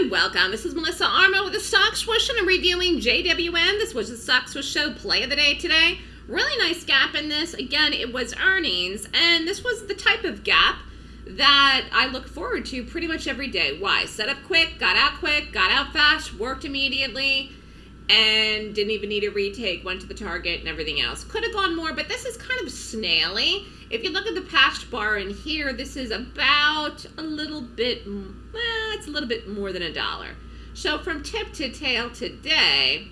and welcome. This is Melissa Armo with the Stock Swoosh and I'm reviewing JWN. This was the Stock Swoosh Show play of the day today. Really nice gap in this. Again, it was earnings and this was the type of gap that I look forward to pretty much every day. Why? Set up quick, got out quick, got out fast, worked immediately, and didn't even need a retake, went to the target and everything else. Could have gone more, but this is kind of snaily. If you look at the patched bar in here, this is about a little bit, well, it's a little bit more than a dollar. So from tip to tail today,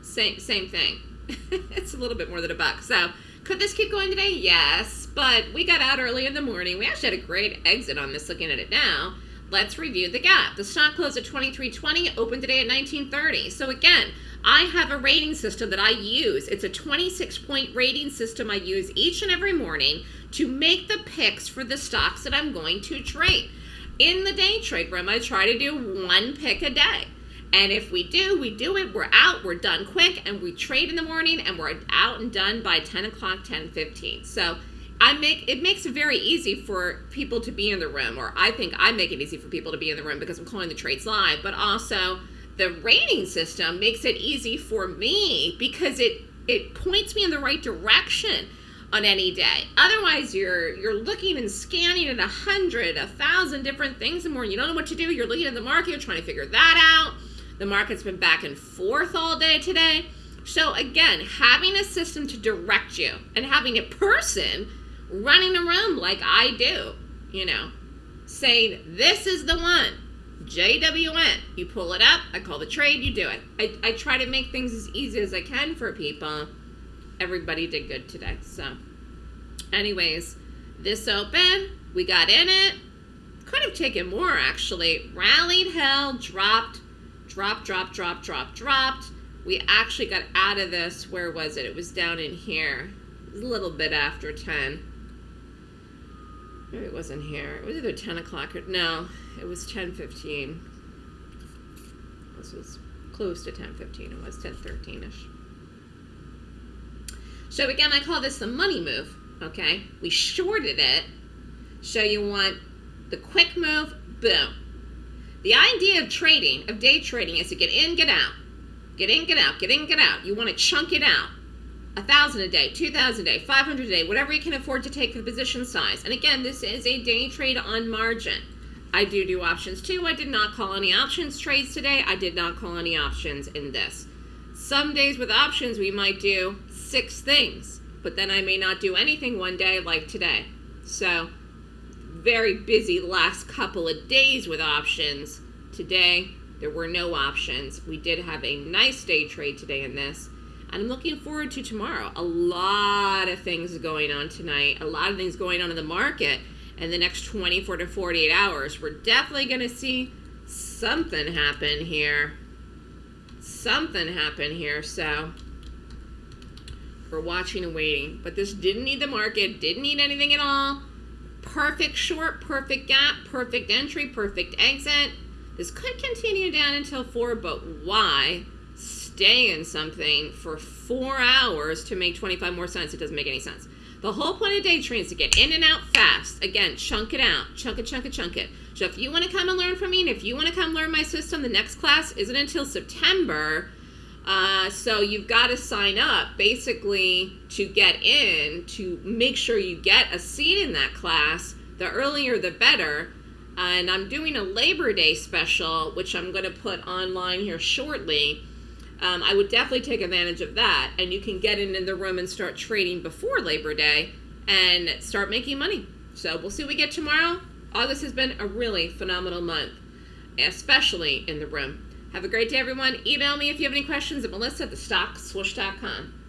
same, same thing. it's a little bit more than a buck. So could this keep going today? Yes, but we got out early in the morning. We actually had a great exit on this looking at it now. Let's review the gap. The stock closed at 23.20, opened today at 19.30. So again, I have a rating system that I use. It's a 26 point rating system I use each and every morning to make the picks for the stocks that I'm going to trade. In the day trade room, I try to do one pick a day. And if we do, we do it, we're out, we're done quick, and we trade in the morning, and we're out and done by 10 o'clock, 10 15. So I make it makes it very easy for people to be in the room, or I think I make it easy for people to be in the room because I'm calling the trades live, but also the rating system makes it easy for me because it it points me in the right direction on any day. Otherwise, you're you're looking and scanning at a hundred, a thousand different things and more. You don't know what to do. You're looking at the market, you're trying to figure that out. The market's been back and forth all day today. So again, having a system to direct you and having a person running around like I do, you know, saying this is the one JWN. You pull it up, I call the trade, you do it. I, I try to make things as easy as I can for people. Everybody did good today. So, anyways, this open, we got in it. Could have taken more actually. Rallied, held, dropped, dropped, dropped, dropped, dropped, dropped. We actually got out of this. Where was it? It was down in here. It was a little bit after 10. Maybe it wasn't here. It was either 10 o'clock or no, it was 10:15. This was close to 10:15. It was 10:13ish. So again, I call this the money move. Okay, we shorted it. So you want the quick move. Boom. The idea of trading, of day trading, is to get in, get out, get in, get out, get in, get out. You want to chunk it out a thousand a day, two thousand a day, five hundred a day, whatever you can afford to take for the position size. And again, this is a day trade on margin. I do do options too. I did not call any options trades today. I did not call any options in this. Some days with options, we might do six things, but then I may not do anything one day like today. So very busy last couple of days with options. Today, there were no options. We did have a nice day trade today in this. And I'm looking forward to tomorrow. A lot of things going on tonight, a lot of things going on in the market in the next 24 to 48 hours. We're definitely going to see something happen here. Something happen here. So we're watching and waiting. But this didn't need the market, didn't need anything at all. Perfect short, perfect gap, perfect entry, perfect exit. This could continue down until 4, but why? Stay in something for four hours to make 25 more cents, it doesn't make any sense. The whole point of day trading is to get in and out fast. Again, chunk it out. Chunk it, chunk it, chunk it. So if you want to come and learn from me, and if you want to come learn my system, the next class isn't until September. Uh, so you've got to sign up basically to get in, to make sure you get a seat in that class. The earlier, the better. And I'm doing a Labor Day special, which I'm going to put online here shortly um, I would definitely take advantage of that. And you can get in, in the room and start trading before Labor Day and start making money. So we'll see what we get tomorrow. August has been a really phenomenal month, especially in the room. Have a great day, everyone. Email me if you have any questions at melissa at.